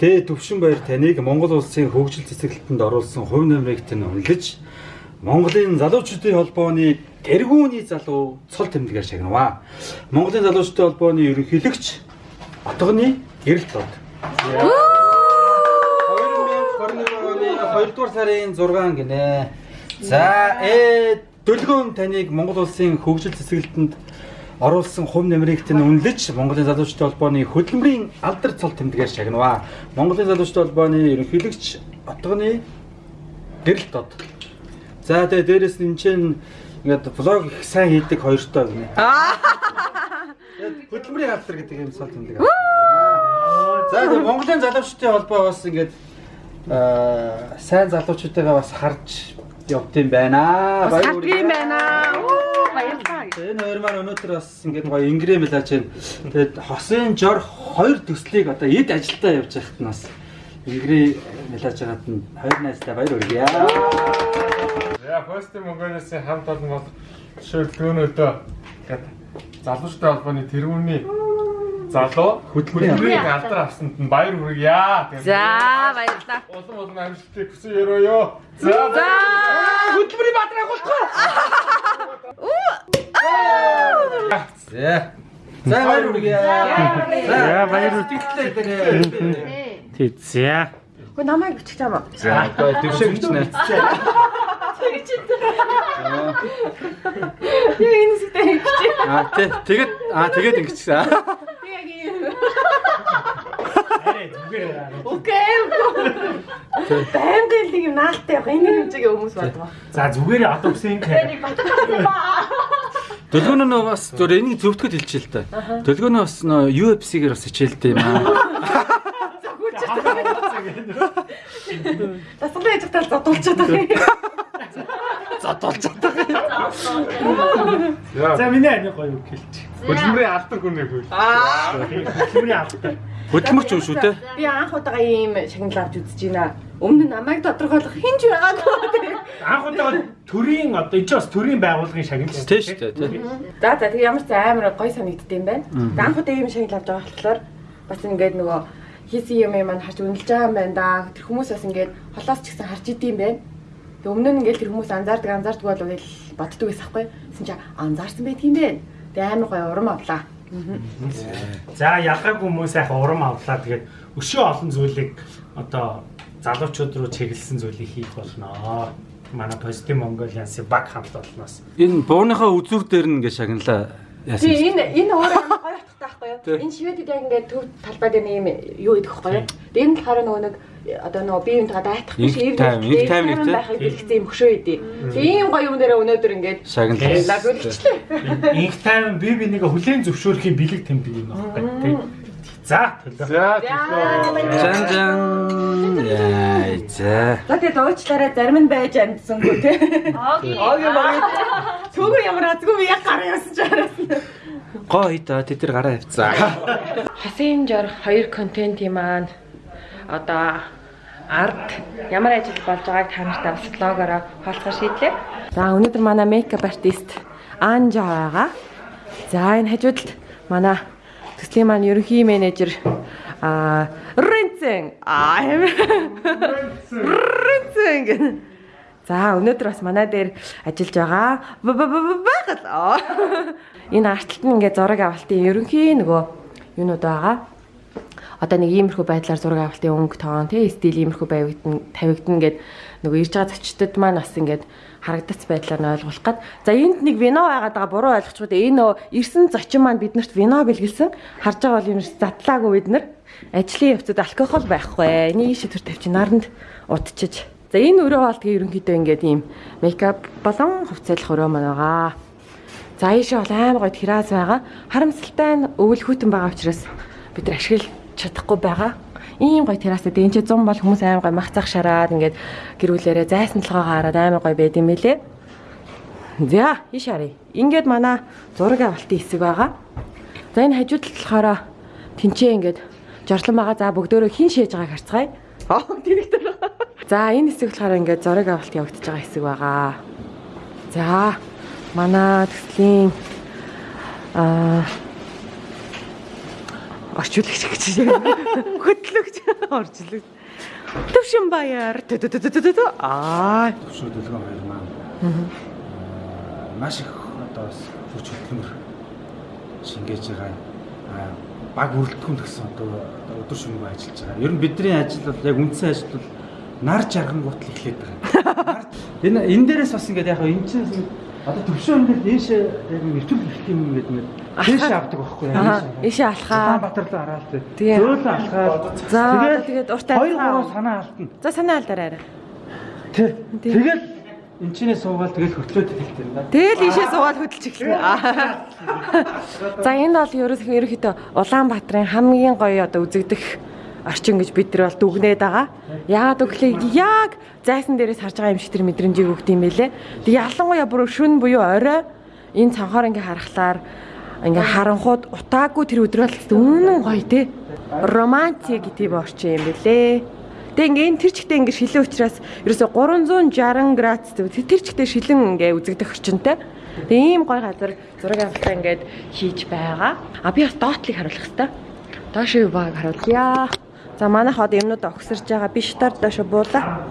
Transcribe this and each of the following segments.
Тэ төвшин баяр таныг Монгол улсын хөгжил цэцэглэлтэнд оруулсан хувь нэмрийг тань үнэлж Монголын залуучуудын холбооны тэргүүний залуу цол тэмдгээр шагнаваа. Монголын залуучуудын холбооны ерөнхийлөгч Отгоны гэрэлт бод. 2021 оны 2 дугаар сарын 6 гинэ. За э дөлгөөн таныг Монгол улсын хөгжил цэцэглэлтэнд оруулсан хувь нэмрийг тань үнэлж Монголын залуучуудын холбооны хөдөлмөрийн алдар цол тэмдгээр шагнаваа. Монголын залуучуудын холбооны ерөнхийлөгч Отгоны гэрэлт бод. За тэгээ дээрэс нь энэ чинь ингээд влог их сайн хийдэг хоёртой гинэ. Хөдөлмөрийн алдар гэдэг юм цол тэмдэг. За тэгээ Монголын залуучуудын холбоо бас ингээд аа сайн залуучуудаа бас харж явд юм байна. Баяр хүргэе байна. Оо баярлалаа. Энэ хоёр маань өнөөдөр бас ингээд гоё ингрээ мэлаж байна. Тэгээд хосын жор хоёр төслийг одоо эд ажилдаа явж байхад нь бас ингрээ мэлаж байгаад нь хоёр найзтай баяр хүргэе. За, Пост Монголисын хамт олон бол шилдгөөнөөдөө гээд залуучтай холбооны тэрүүний залуу хөдөлмөрийн алдар авсанд нь баяр хүргье. За баярлалаа. Улам улам амжилтыг хүсье ёо. За. За Хөдөлмөрийн бадраг агуултгаа. За. За баяр хүргэе. За баяр хүргэе. Тэг за. Хөө намайг бичих юм уу? За одоо дэвшээ гэж нэ. Яа энэ сүтэй хийчих. Аа тий тэгээд аа тэгээд ингэчихсэн. Яг юм. Арай зүгээр. Окей. Баймд л юм наалтай явах энэ хэмжээгийн хүмүүс байна. За зүгээр одоо үсэн. Дөлгөөнөө нөө бас зөв энийг зөвтгöd хэлчихэ л та. Дөлгөөнөө бас нөө UFC-гээр бас хичээлтэй юм аа. Тасгалын яжигтал задуулчаад байгаа. За миний ани гоё үг хэлчих. Хөдөлмөрийн алдар хүнээ хөл. Хөдөлмөрийн алдар. Хөдөлмөрч юм шүү те. Би анх удаага ийм шагнал авч үзэж байна. Өмнө нь намайг тодорхойлох хинж байгаагүй. Анх удаа төрийн одоо энэ ч бас төрийн байгууллагын шагнал шүү Тэ шүү дээ. За за тэг ямар ч амар гой санагдд юм байна. Анх удаа ийм шагнал авч байгаа болохоор бас ингээд нөгөө хийсэн юм маань харж үнэлж байгаа юм байна да. Тэр хүмүүс бас ингээд холоос ч гэсэн харж идэм байна. Тэг өмнө нь ингээд тэр хүмүүс анзаардаг анзаардаг бол үйл боддөг байсан хгүй. Тэсэн чи анзаарсан байдаг юм байна. Тэг амар гой урам авлаа. За ялгаагүй хүмүүс яг урам авлаа. Тэгээд өшөө олон зүйлийг одоо залуучууд руу чиглэсэн зүйлийг хийх болно. Манай Positive Mongolian-сын баг хамт олноос. Энэ бууныхаа үзүр дээр нь ингээ шагналаа яасан. Тий энэ энэ өөрөө амар гоё утгатай байхгүй юу? Энэ шивэдэд яг ингээд төв талбай дээр нэг юм юу идэх байхгүй юу? Тэгээ энэ болохоор нөгөө нэг одоо нөгөө бие биентэйгээ дайтах биш Инх тайм, инх тайм нэг тий. байхыг бэлгсэн юм хөшөө идэв. Тэгээ ийм гоё юм дээр өнөөдөр ингээд Шагналаа. лаг үлчлээ. Инх тайм би бинийг хүлээн зөвшөөрөхийн бэлэг тэмдэг юм байна. Тэг. За төлөө. За, Жан жан. Яа за. За тэгээ дуучлаараа зарим нь байж амжсангүй тий. Оги. Оги. Түгэр ямар азгүй би яг гараа явсан ч араас. Гоо хитаа тэд нар гараа авцаа. Хасын жор хоёр контент юм аа. Одоо арт ямар ажил болж байгааг та нартай бас блогороо хаалцаар шийдлээ. За өнөөдөр манай мейкап артист Анжа байгаа. За энэ хажуудалд манай төслийн маань ерөнхий менежер а Ринцэн а Ринцэн За өнөөдөр бас манай дээр ажиллаж байгаа ба- ба- ба- ба- байгаль. Аа. Энэ артталт нь ингээд зураг авалтын ерөнхий нөгөө юунууд байгаа. Одоо нэг иймэрхүү байдлаар зураг авалтын өнгө тоон тий стил иймэрхүү байвагдана тавигдана гэд нөгөө ирж байгаа зочдод маань бас ингээд харагдац байдлаар нь ойлгуулах гад. За энд нэг вино байгаад байгаа буруу ойлгочихгүй дээ. Энэ ирсэн зочин маань биднэрт вино бэлгэлсэн. Харж байгаа бол юм задлаагүй бид нар. Ажлын явцад алкогол байхгүй. Энийг шийдвэр тавьчих наранд удчиж. За энэ өрөө бол тэгээ ерөнхийдөө ингээд ийм мейкап болон хувцайлах өрөө маань байгаа. За ийшээ бол амар гоё террас байгаа. Харамсалтай нь өвөл хүтэн байгаа учраас бид нар ашиглаж чадахгүй байгаа. Ийм гоё террастай энэ ч 100 бол хүмүүс амар гоё мах цах шараад ингээд гэрүүлээрээ зайсан толгоогоо хараад амар гоё байд юм билэ. За ийш харъя. Ингээд манай зураг авалтын хэсэг байгаа. За энэ хажууд талд болохоор тэнцээ ингээд жорлон байгаа. За бүгдөө хин шээж байгааг харцгаая. Аа тэрэгтэй. За энэ хэсэг болохоор ингээд зураг авалт явагдаж байгаа хэсэг байгаа. За манай төслийн Аа орчуулагч гэж хөтлөгч орчуулагч. Төвшин баяр. Аа. Төвшин төлгөн хоёр маань аа, маш их одоо хүч хөдөлмөр шингээж байгаа. Аа, баг үрэлдэхүүн гэсэн одоо өдөр шөнөгүй ажиллаж байгаа. Ер нь бидний ажил бол яг үндсэн ажил бол нар жаргангуут л эхлээд байгаа. Энэ энэ дээрээс бас ингээд яг энэ чинь одоо төвшин ингээд дээшээ яг нэвтрүүл гэх юм ингээд ингээд дээшээ авдаг байхгүй дээшээ. ийшээ алхаа. Улаанбаатар руу хараад Тэгээ. зөөлөн алхаад За, тэгээд урт хоёр алхаа. гурав санаа алдна. За санаа алдараа. Тэ. Тий. Тэгэл энэ чинээ суугаад тэгэл хөтлөөд хэлдэг юм да. Тэгэл ийшээ суугаад хөдөлж эхэлнэ. За энэ бол ерөөсөө ерөөхдөө Улаанбаатарын хамгийн гоё одоо үзэгдэх орчин гэж бид нар бол дүгнээд байгаа. Яагаад гэвэл яг зайсан дээрээс харж байгаа юм шиг тэр мэдрэмжийг өгд юм байлээ. Тэг ялангуяа бүр шүн буюу орой энэ цанхоор ингээ харахлаар ингээ харанхууд утаагүй тэр өдрөл үнэн гоё те. Романтик гэдэг орчин юм байлээ. Тэг ингээ энэ тэр чигтээ ингээ шилэн учраас ерөөсө 360 градус тэр чигтээ шилэн ингээ үзэгдэх орчинтай. Тэг ийм гоё газар зураг авалтаа ингээд хийж байгаа. А би бас доотлыг харуулах хэрэгтэй. Доош юу байгааг харуулъя. За манайх одоо юмнуудаа огсорж байгаа. Би шатаар доош буулаа.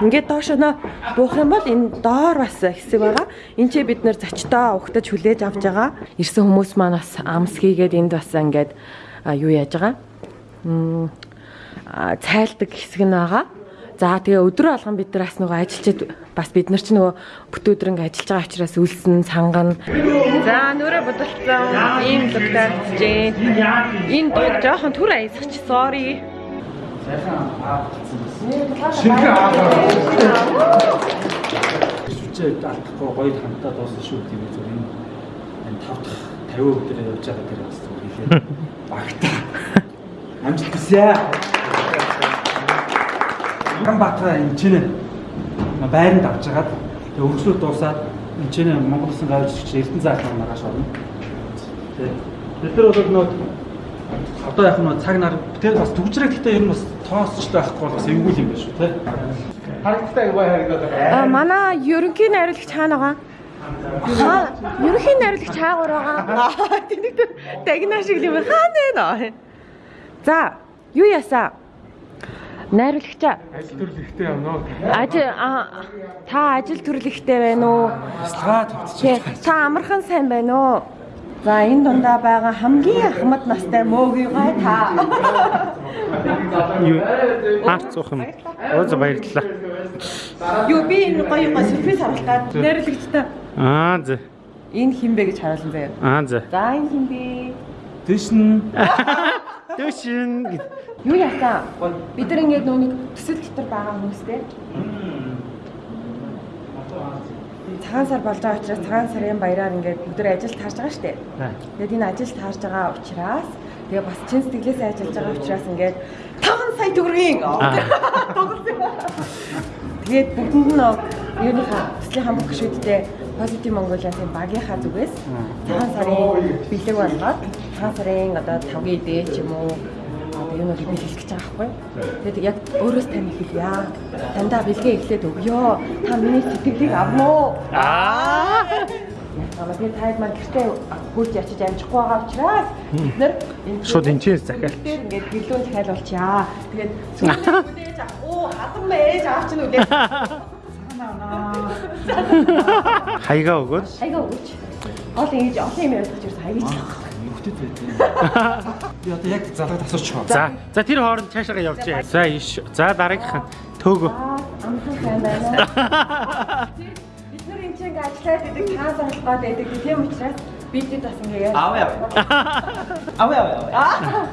Ингээд доош нөө буух юм бол энэ доор бас хэсэг байгаа. Энд чи бид нэр зочдоо угтаж хүлээж авч байгаа. Ирсэн хүмүүс маань бас амс хийгээд энд бас ингээд юу яаж байгаа. Цайлдаг хэсэг нь байгаа. За тэгээ өдрөө алган бид нар бас нөгөө ажилчид бас бид нар ч нөгөө бүтөөдөр ингээ ажиллаж байгаа учраас үлсэн сангана. За нүрэ бодолцсон ийм луктарчээ. Энэ дуу жоохон түр аясгач sorry. Шинэ аа. Сүчээ алдахгүй гоё хамтаа дуусна шүү тийм үү зүгээр энэ энэ тав дахь 50 өдөр явж байгаа дээр бас зүгээр хэлээ. Багтаа. Амжилт хүсье. Ганбаатар энэ чинь байранд авч хагаад тэгээ өргөслөд дуусаад энэ чинь Монгол улсын гавьжч Эрдэнэ заалмаар маргааш орно. Тэгээ бид нар бол нөө одоо яг нөө цаг нар тэр бас төгжрэг гэхдээ ер нь бас тоосч байхгүй бол бас эвгүй юм байна шүү те. Харагдтай юу харагдаад байгаа. А манай ерөнхий найруулагч хаана байгаа? Аа, ерөнхий найруулагч хаагуур байгаа. Аа, тэнэг дагнаа шиг юм хаана вэ? За, юу ясаа? Найруулагчаа Ажил ихтэй явна уу? ажил та ажил төрлөختтэй байна уу? Тавьчих. Тий, та амархан сайн байна уу? За энэ дундаа байгаа хамгийн ахмад настай мөөгийн гай та. Юу? Хаач цуух юм. За баярлалаа. Юу би энэ гоё гоё сюрприз харуулах гад найруулагчтай. Аа за. Энэ хин бэ гэж харуулсан заяа. Аа за. За энэ хин бэ? Нь Дэшин. Юу яатаа? Бид нар ингээд нүуник төсөл дотор байгаа хүмүүстэй. Цагаан сар болж байгаа учраас цагаан сарын баяраар ингээд бүгд ажилд таарж байгаа шүү дээ. Тэгээд энэ ажилд таарж байгаа учраас тэгээ бас чин сэтгэлээсээ ажиллаж байгаа учраас ингээд 5 сая төгрөгийн тоглосон. Тэгээд бүгдэнд нь юуныхаа төслийн хамбог гişүүдтэй Positive Mongolia-ийн багийнхаа зүгээс цагаан сарын бэлэг болгоод цагаан сарын одоо 5-гийн дээ ч юм уу одоо юунуудыг бэлгэж гэж байгаа байхгүй. Тэгээд яг өөрөөс тань хэлье. Дандаа бэлгээ эхлээд өгөө. Та миний сэтгэлийг авна уу? Аа. Яагаад би тайд маань гэртээ хурж ячиж амжихгүй байгаа учраас бид нар энэ Шууд энэчээс захиал. дээр ингээд гэлүүн захиалуулчаа. Тэгээд сүүлийн үлээж авах. Оо, хатан мэж авч нь үлээж. Хаягаа өгөөд. Айгаа өгөөч. Гол ингэж олон юм ярьж ирсэн хайгаж. Нөхдөд байдیں۔ Би одоо яг залгаад асуучих. За. За тэр хооронд цаашаа явжээ. За иш. За дараагийнх нь төөгөө. Аа, амхан сайн байна. Бид нар энэ чинь ажиллаад цаан сарлах гоод байдаг тийм учраас бид бид бас ингэ яа. Аваа аваа. Аваа аваа. Аа.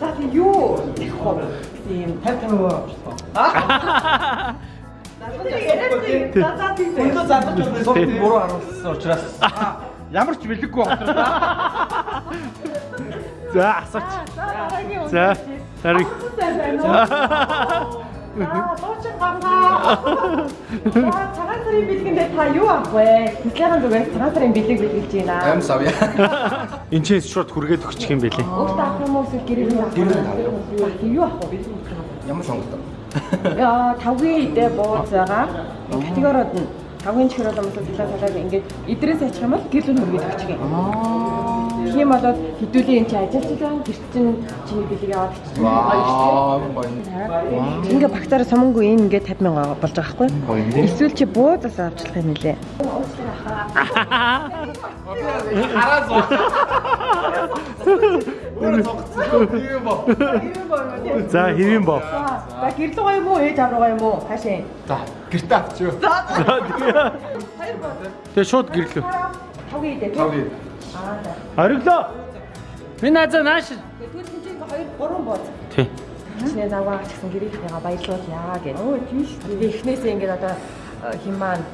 За тийм юу. Тийм 50 50 авчихсан. Өндөө залгаж байна. Согт буруу харуулсан учраас ямар ч бэлэггүй байна. За асууч. За. Дарыг. Аа, дуучин гаргаа. Аа, цагаан сарын бэлгэндээ та юу авах вэ? Тэслийн зүгээс цагаан сарын бэлэг бэлгэлж байна. Амс авъя. Энчээс шууд хүргээд өгчих юм бэлээ. Өөртөө авах юм уу эсвэл гэрээ нь авах? Гэрээ нь авъя. Юу авах вэ? Ямар сонголт? Яа, тавгийн идэ бууз байгаа. Категориуд нь Тавгийн чихэр бол юмсаа салаа салаад ингээд идрээс ачих юм бол гэрлүүн хөргөж очих юм. Тийм болоод хэдүүлийн энэ чи ажилласан гэрч чинь чиний яваад чинь гоё шүү дээ. Ингээ багтаараа сумангүй энэ ингээ 50 мянга болж байгаа байхгүй? Эсвэл чи буудаас авчлах юм нэлээ. За хэвэн боо. За гэрл гоё юм уу? Ээж авраг гоё юм уу? Хаашаа. За гэртээ авчихё. Тэгээ шууд гэрлөө. Тавгийн идэ. Тавгийн. Аа за. Ориглоо. Минь аза нааш. Тэгвэл чинь хоёр гурван бод. Тий. Чиний завгаа ч гэсэн гэрийнхнийгаа баярлуулъя гэж. Өө тийм шүү дээ. Эхнээсээ ингээд одоо э, хин маань,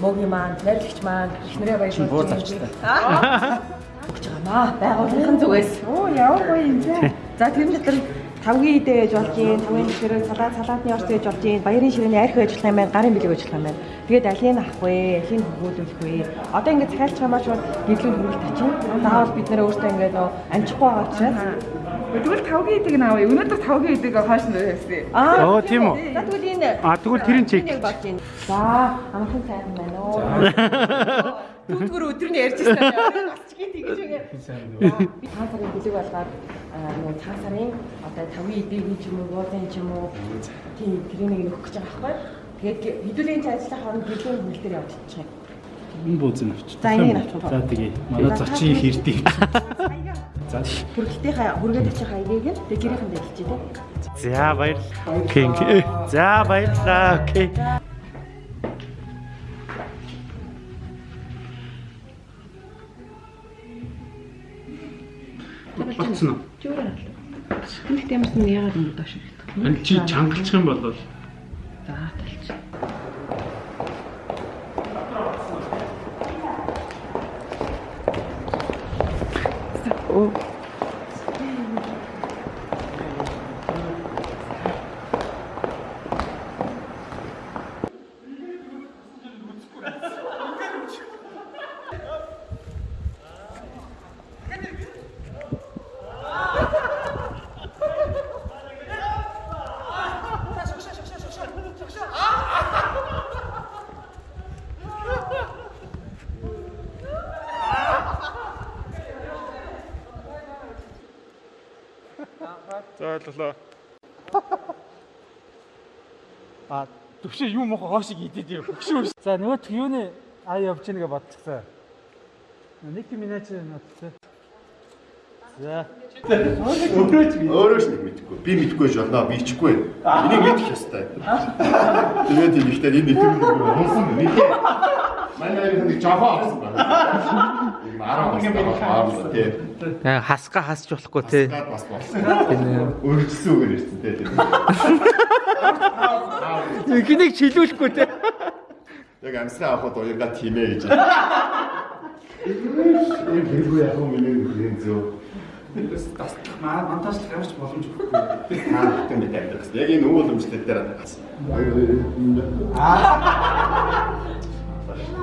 мөгийн маань, найрлагч маань эхнэрээ баярлуулж. буур зарчтай. Өгч байгаамаа. Байгууллагын зүгээс. Оо ямар гоё юм те. За тэр дотор тавгийн идэ гэж болж юм, тавгийн ширээ салаад салаатны орц гэж болж юм, баярын ширээний арх гэж болох юм байна, гарын бэлэг болох юм байна. Тэгээд алийг авах вэ, алийг хөвгүүлүүлэх вэ? Одоо ингээд цайлч хамаач бол гэрлүүн хөрөлт ачин. Заавал бид нэрээ өөртөө ингээд нөө амжихгүй байгаа учраас Тэгвэл тавгийн идэг наавь. Өнөөдөр тавгийн идэг хойш нь байсан. Аа. Оо, тийм үү? За тэгвэл энэ А тэгвэл тэрийн байна. За, амархан сайхан байна уу? Түнтгөр өдрөний ярьжсэн юм. Асчгийн тэгэж үгээ. Би 5 сарын бэлэг болгоод нөгөө 5 сарын одоо тавгийн идэг ч юм уу, буудлын ч юм уу тийм тренинг өгөх гэж байгаа байхгүй. Тэгээд хэдүүлийн цай ажиллах хооронд гэлэн хөл дээр явж чадчих юм. Энэ бууз нь авч. За энийг нь авчих. За тэгээ. Манай зочин хэрдий. За. Хүргэлтийнхаа хүргээд очих хаягийг нь тэг гэрийнхэндээ хэлчихье тийм. За баярлалаа. Окей. За баярлалаа. Окей. Тиймээс нь яагаад юм доош ирэх. Ань чи чангалчих юм бол ойлголоо. А төвшөө юу мохо хоошиг идэд юм. Өгшөө. За нөгөө юуны аа явж гэнэ гэж бодчихсан. Нэг минут надтай. За. Өөрөө ч нэг мэдэхгүй. Би мэдэхгүй ч болно, би ичгүй. Энийг мэдэх ёстой. Тэгээд тийм ихтэй энэ нэтгэл хонсон мэдээ. Манай хоёр нэг жохоо авсан байна. Ийм 10 бас баарлаа тий. Э, хасга хасч болохгүй те. Гад бас болсон. Өргөжсөн үгээр ирсэн тий. Эхнийг чилүүлэхгүй те. Яг амсгаа авахд уянга тиймээ гэж. Энэ хэрэггүй яг юм миний зөө. Маа монтажлах ямарч боломжгүй. Аа тийм мэдээ авдаг. Яг энэ өвөл өмчлөл дээр авдаг.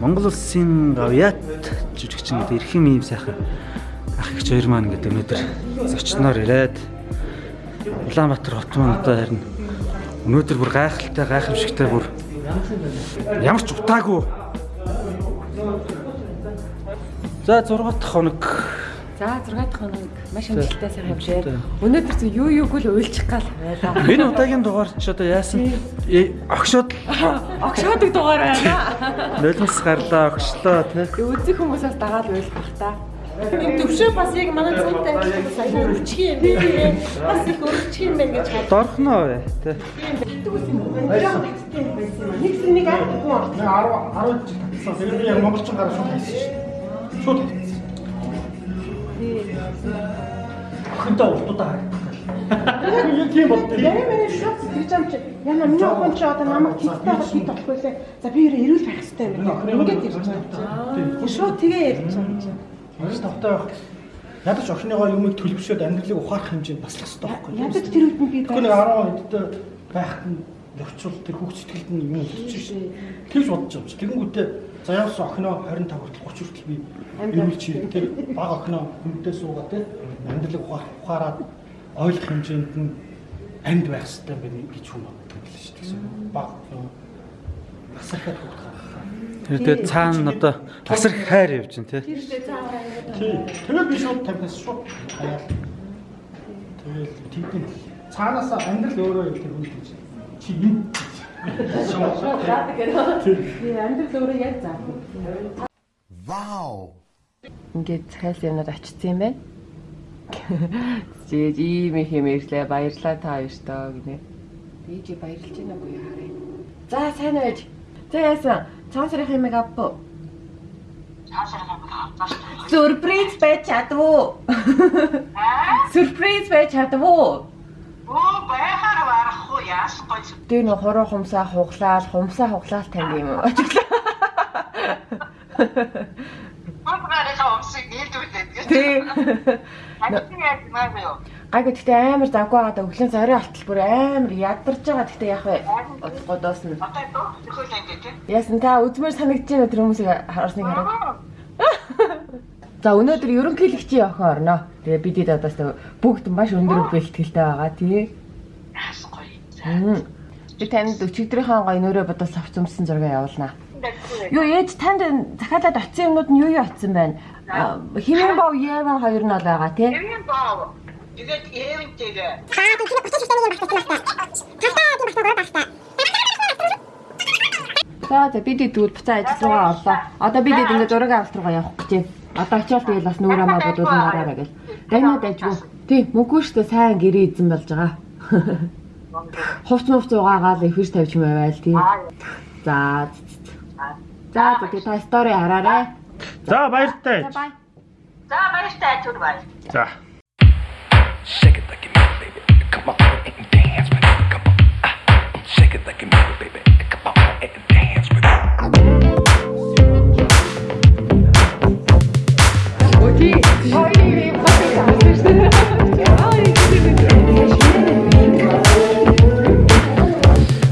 Монгол улсын гавьяат жүжигчин гэдэг эрхэм ийм сайхан ах ихч хоёр маань гэдэг өнөөдөр зочноор ирээд Улаанбаатар хот маань одоо харин өнөөдөр бүр гайхалтай гайхамшигтай бүр ямар ч утаагүй. За 6 дахь хоног За 6 дахь хоног маш амжилттай сайхан явжээ. Өнөөдөр зөв юу юуг л уйлчих гал байлаа. энэ удаагийн дугаар ч одоо яасан э, огшоод Огшоодаг дугаар байна. нулимс гарлаа огшлоо тий үзэх хүмүүсээс дагаад уйлах бах та. Энэ төвшөө бас яг манай цаантай сая өргөчих юм бэ. Бас их өргөчих юм байна гэж бодсон. дорхноо бай тий Нэг нэг аахгүй. 10 10 жил татсан. Тэгээд яг монголчин гараа шууд хийсэн шүү. Шууд. Охинтой уртуудаа харагдах гал. Яг тийм болтой. Яа мэнэ шууд тэгж юм чи. Яна миний охин чи одоо намайг тэгтэй бол хит болохгүй лээ. За би өөрөө эрүүл байх хэрэгтэй юм байна. Ингээд ирж байгаа. Шууд тэгээ ярьж байгаа. Маш тавтай байх. Ядаж охиныгоо юмыг төлөвшөөд амьдралыг ухаарах хэмжээнд баслах хэрэгтэй байхгүй юу? Ядаж тэр үед би Тэгэхгүй нэг 10 эдтэй байхад нь лөвчул тэр хүүхд сэтгэлд нь юм болчих шээ. Тэгж бодож байгаа юм чи. Тэгэнгүүтээ за яасан охиноо 25 хүртэл 30 хүртэл би эрүүлж тэр баг охиноо хүнтэй суугаа те амьдралыг ухаар- ухаарад ойлгох хэмжээнд нь амьд байх хэрэгтэй байх гэж хүн боддог л шүү дээ. Баг насархад хүүхд гаргах. Тэр дээр цаана одоо тасар хайр явж байна тий. Тий. Тэгээд би шууд тамхиас шууд хаяал. Тэгээд тиймээ цаанаас амьдрал өөрөө юм тэр хүн гэж. Чи юм. Би амьдрал өөрөө яг заа. Ингээд цахиас юмнууд очсон юм байна. Зээ ийм их юм ирлээ баярлаа та хоёртоо гинэ. Чи баярлж байна уу яа харъя. За сайн байж. За яасан? Цаасрах юм авбо. Сюрприз байж чадвуу. Сюрприз байж. Оо байхаар яасгүй. Тэр нөх хуруу хумсаа хуглаал, хумсаа хуглаал тань юм уу? Бограараа өмсөг нийлүүлээд гэж. Тий. Ачиг яаж маа юу? Гайгүй гэхдээ амар завгүй байгаа өглөө зарим алтал бүр амар ядарч байгаа гэхдээ яах вэ? Удахгүй дуусна. Одоо доо төхөөл ингэ тий. Яасан та үзмэр санагдаж байна тэр хүмүүсийг харсныг хараад. За өнөөдөр ерөнхийлөгчийн охин орно. Тэгээ бидэд одоос бүгд маш өндөр бэлтгэлтэй байгаа тий. Мм. Би танд өчигдрийнхаа гоё нөрөө бодож авч өмсөн зураг явуулнаа. Юу ээж танд захиалаад очсон юмнууд нь юу юу очсон байна? Химэн бов Еван хоёр нь бол байгаа тий. Эвэн боо. Тэгээд эвэнтэйгээ. За за бидэд тэгвэл буцаа ажил руугаа орлоо. Одоо бидэд ингээд зураг авалт руугаа явах гэж байна. Одоо очиод тэгэл бас нүүр амаа бодуулан гараараа гэл. Дайнад ажгүй. Тий, мөнгөө штэ сайн гэрээ эзэн болж байгаа. хувц хувц угаагаад их хэрэг тавьж байвал тий. За. За тэгээ та стори хараарай. За баяртай. За баяртай түр баяр. За. Shake it like a baby. Come on and dance with it. Come on. Ah. Shake it like a baby.